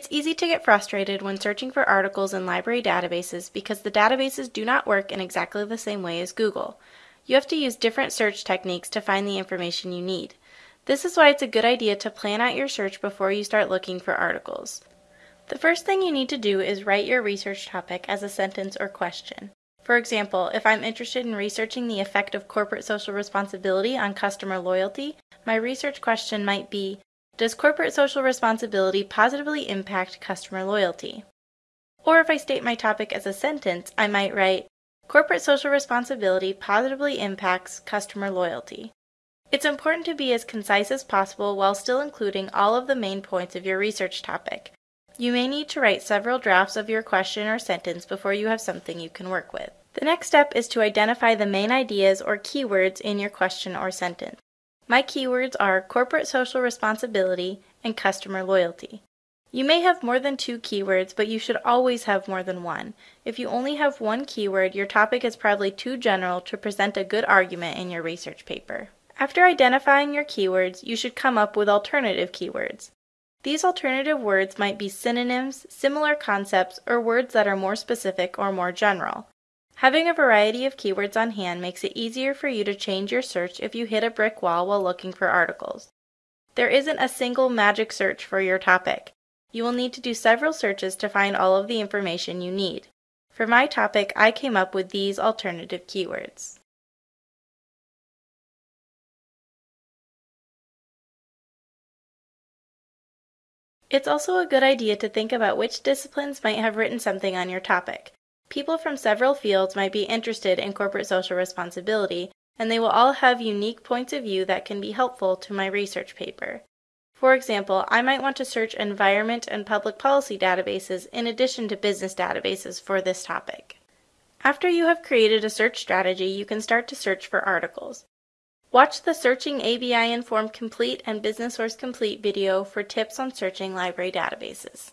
It's easy to get frustrated when searching for articles in library databases because the databases do not work in exactly the same way as Google. You have to use different search techniques to find the information you need. This is why it's a good idea to plan out your search before you start looking for articles. The first thing you need to do is write your research topic as a sentence or question. For example, if I'm interested in researching the effect of corporate social responsibility on customer loyalty, my research question might be does corporate social responsibility positively impact customer loyalty? Or if I state my topic as a sentence, I might write, Corporate social responsibility positively impacts customer loyalty. It's important to be as concise as possible while still including all of the main points of your research topic. You may need to write several drafts of your question or sentence before you have something you can work with. The next step is to identify the main ideas or keywords in your question or sentence. My keywords are corporate social responsibility and customer loyalty. You may have more than two keywords, but you should always have more than one. If you only have one keyword, your topic is probably too general to present a good argument in your research paper. After identifying your keywords, you should come up with alternative keywords. These alternative words might be synonyms, similar concepts, or words that are more specific or more general. Having a variety of keywords on hand makes it easier for you to change your search if you hit a brick wall while looking for articles. There isn't a single magic search for your topic. You will need to do several searches to find all of the information you need. For my topic, I came up with these alternative keywords. It's also a good idea to think about which disciplines might have written something on your topic. People from several fields might be interested in corporate social responsibility, and they will all have unique points of view that can be helpful to my research paper. For example, I might want to search environment and public policy databases in addition to business databases for this topic. After you have created a search strategy, you can start to search for articles. Watch the Searching ABI Inform Complete and Business Source Complete video for tips on searching library databases.